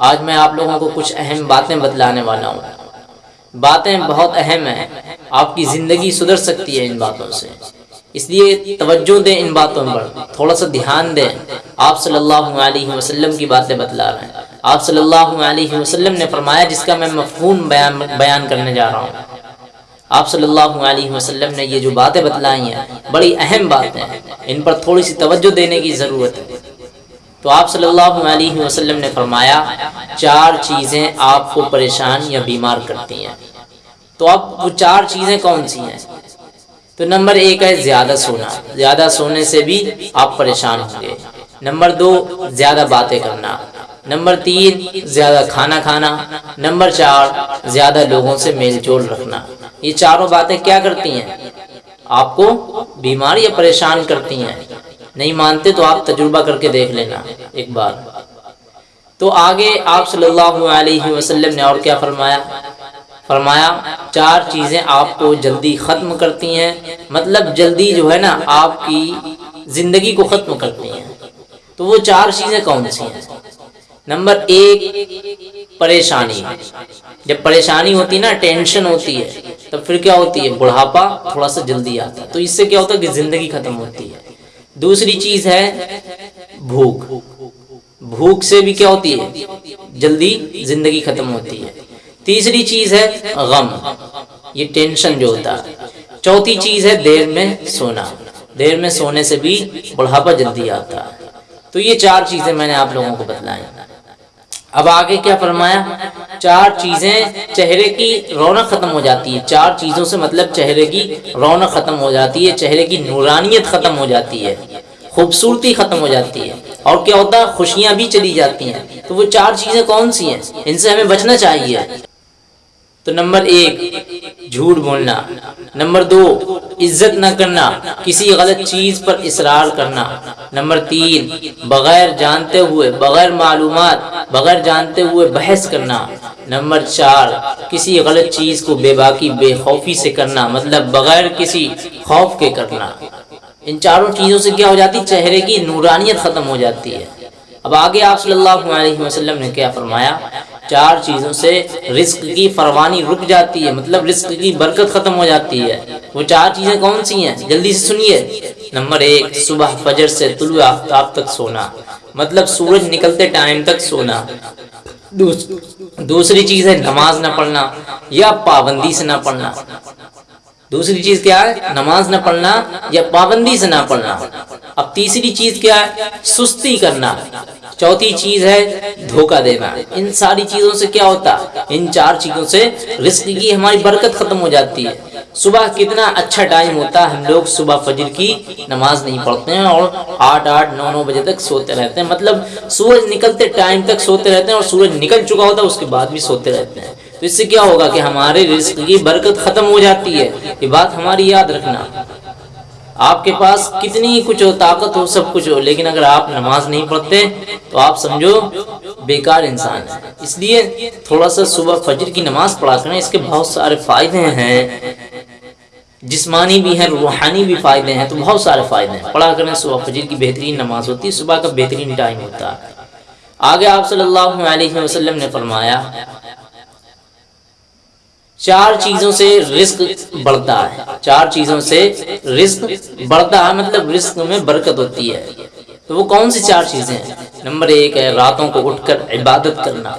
आज मैं आप लोगों को कुछ अहम बातें बतलाने वाला हूँ। बातें बहुत अहम हैं। आपकी ज़िंदगी सुधर सकती है इन बातों से। इसलिए तवज्जो दें इन बातों पर। थोड़ा सा ध्यान दें। आप सल्लल्लाहु अलैहि वसल्लम की बातें बतला रहे हैं। आप सल्लल्लाहु अलैहि वसल्लम ने फरमाया, जिसका मैं मफहूम बयान बयान करने जा रहा हूँ। आप सल्लल्लाहु अलैहि वसल्लम ने ये जो बातें बतलाई हैं, बड़ी अहम बातें हैं। इन पर थोड़ी सी तवज्जो देने की ज़रूरत है। तो आप सल्लल्लाहु अलैहि वसल्लम ने फरमाया, चार चीज़ें आपको परेशान या बीमार करती हैं। तो अब वो चार चीज़ें कौन सी हैं? तो नंबर एक है ज़्यादा सोना। ज़्यादा सोने से भी आप परेशान होंगे। नंबर दो, ज़्यादा बातें करना। नंबर तीन, ज़्यादा खाना खाना। नंबर चार, ज़्यादा लोगों से मेल जोल रखना। ये चारों बातें क्या करती हैं? आपको बीमार या परेशान करती हैं। नहीं मानते तो आप तजुर्बा करके देख लेना, एक बार। तो आगे आप सल्लल्लाहु अलैहि वसल्लम ने और क्या फरमाया? फरमाया, चार चीज़ें आपको जल्दी ख़त्म करती हैं। मतलब जल्दी जो है ना, आपकी ज़िंदगी को ख़त्म करती हैं। तो वो चार चीज़ें कौन सी हैं? नंबर एक, परेशानी। जब परेशानी होती है ना, टेंशन होती है, तब फिर क्या होती है? बुढ़ापा थोड़ा सा जल्दी आता है। तो इससे क्या होता है कि ज़िंदगी ख़त्म होती है। दूसरी चीज़ है भूख। भूख से भी क्या होती है? जल्दी ज़िंदगी ख़त्म होती है। तीसरी चीज़ है गम। ये टेंशन जो होता है। चौथी चीज़ है देर में सोना। देर में सोने से भी बुढ़ापा जल्दी आता है। तो ये चार चीज़ें मैंने आप लोगों को बतलाई अब आगे क्या फरमाया? चार चीज़ें चेहरे की रौनक ख़त्म हो जाती है। चार चीज़ों से मतलब चेहरे की रौनक ख़त्म हो जाती है, चेहरे की नूरानियत ख़त्म हो जाती है, खूबसूरती ख़त्म हो जाती है और क्या होता? है खुशियाँ भी चली जाती हैं। तो वो चार चीज़ें कौन सी हैं? इनसे हमें बचना चाहिए। तो नंबर एक, झूठ बोलना। नंबर दो, इज़्ज़त न करना, किसी गलत चीज़ पर इसरार करना। नंबर तीन, बगैर जानते हुए, बगैर मालूम बगैर जानते हुए बहस करना। नंबर चार, किसी गलत चीज़ को बेबाकी, बेखौफी से करना मतलब बगैर किसी खौफ के करना। इन चारों चीज़ों से क्या हो जाती? चेहरे की नूरानियत ख़त्म हो जाती है। अब आगे आप सल्लल्लाहु अलैहि वसल्लम ने क्या फरमाया? चार चीज़ों से रिस्क की फरवानी रुक जाती है मतलब रिस्क की बरकत ख़त्म हो जाती है। वो चार चीज़ें कौन सी हैं? जल्दी से सुनिए। नंबर एक सुबह फजर से तुलु आफ्ताब तक सोना। मतलब सूरज निकलते टाइम तक सोना। दूस, दूसरी चीज़ है नमाज़ न पढ़ना या पाबंदी से ना पढ़ना। दूसरी चीज़ क्या है? नमाज़ न पढ़ना या पाबंदी से ना पढ़ना। अब तीसरी चीज़ क्या है? सुस्ती करना। चौथी चीज़ है धोखा देना। इन सारी चीज़ों से क्या होता? इन चार चीज़ों से रिस्क की हमारी बरकत खत्म हो जाती है। सुबह कितना अच्छा टाइम होता है, हम लोग सुबह फजर की नमाज़ नहीं पढ़ते हैं और आठ आठ, नौ नौ बजे तक सोते रहते हैं। मतलब सूरज निकलते टाइम तक सोते रहते हैं और सूरज निकल चुका होता है, उसके बाद भी सोते रहते हैं। तो इससे क्या होगा कि हमारे रिस्क की बरकत खत्म हो जाती है। ये बात हमारी याद रखना। आपके पास कितनी कुछ हो, ताकत हो, सब कुछ हो, लेकिन अगर आप नमाज़ नहीं पढ़ते तो आप समझो, बेकार इंसान है। इसलिए थोड़ा सा सुबह फजर की नमाज़ पढ़ा करें, इसके बहुत सारे फ़ायदे हैं। जिस्मानी भी हैं, रूहानी भी फ़ायदे हैं तो बहुत सारे फ़ायदे हैं। पढ़ा करें, सुबह फजर की बेहतरीन नमाज़ होती है, सुबह का बेहतरीन टाइम होता है। आगे आप सल्लल्लाहु अलैहि वसल्लम ने फरमाया चार चीज़ों से रिस्क बढ़ता है। चार चीज़ों से रिस्क बढ़ता है मतलब रिस्क में बरकत होती है। तो वो कौन सी चार चीज़ें हैं? नंबर एक है रातों को उठकर इबादत करना।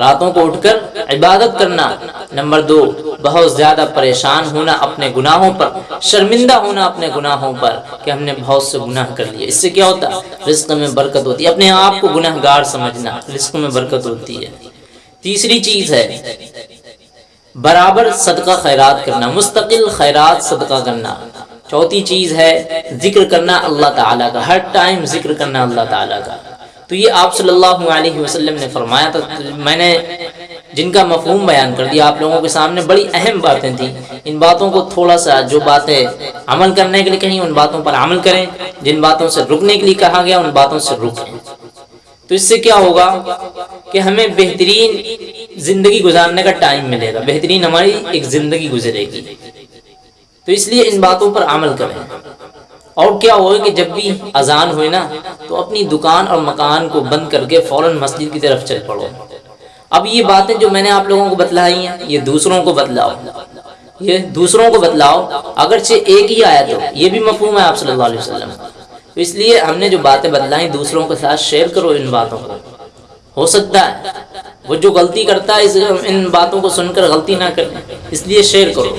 रातों को उठकर इबादत करना। नंबर दो, बहुत ज़्यादा परेशान होना अपने गुनाहों पर। शर्मिंदा होना अपने गुनाहों पर कि हमने बहुत से गुनाह कर लिए। इससे क्या होता है? रिस्क में बरकत होती है। अपने आप को गुनाहगार समझना रिस्क में बरकत होती है। तीसरी चीज़ है बराबर सदका खैरात करना, मुस्तकिल खैरात सदका करना। चौथी चीज़ है, ज़िक्र करना अल्लाह ताला का, हर टाइम ज़िक्र करना अल्लाह ताला का। तो ये आप सल्लल्लाहु अलैहि वसल्लम ने फरमाया था तो मैंने जिनका मफहूम बयान कर दिया, आप लोगों के सामने बड़ी अहम बातें थी। इन बातों को थोड़ा सा जो बातें अमल करने के लिए कहीं, उन बातों पर अमल करें। जिन बातों से रुकने के लिए कहा गया, उन बातों से रुकें। तो इससे क्या होगा कि हमें बेहतरीन ज़िंदगी गुजारने का टाइम मिलेगा। बेहतरीन हमारी एक ज़िंदगी गुजरेगी। तो इसलिए इन बातों पर अमल करें। और क्या हो कि जब भी अजान हुए ना तो अपनी दुकान और मकान को बंद करके फ़ौरन मस्जिद की तरफ़ चल पड़ो। अब ये बातें जो मैंने आप लोगों को बतलाई हैं, ये दूसरों को बतलाओ। ये दूसरों को बतलाओ अगर अगरचे एक ही आया तो ये भी मफहूम है आप सल्लल्लाहु अलैहि वसल्लम। तो इसलिए हमने जो बातें बतलाई, दूसरों के साथ शेयर करो इन बातों को। हो सकता है वो जो गलती करता है इस इन बातों को सुनकर गलती ना करें। इसलिए शेयर करो।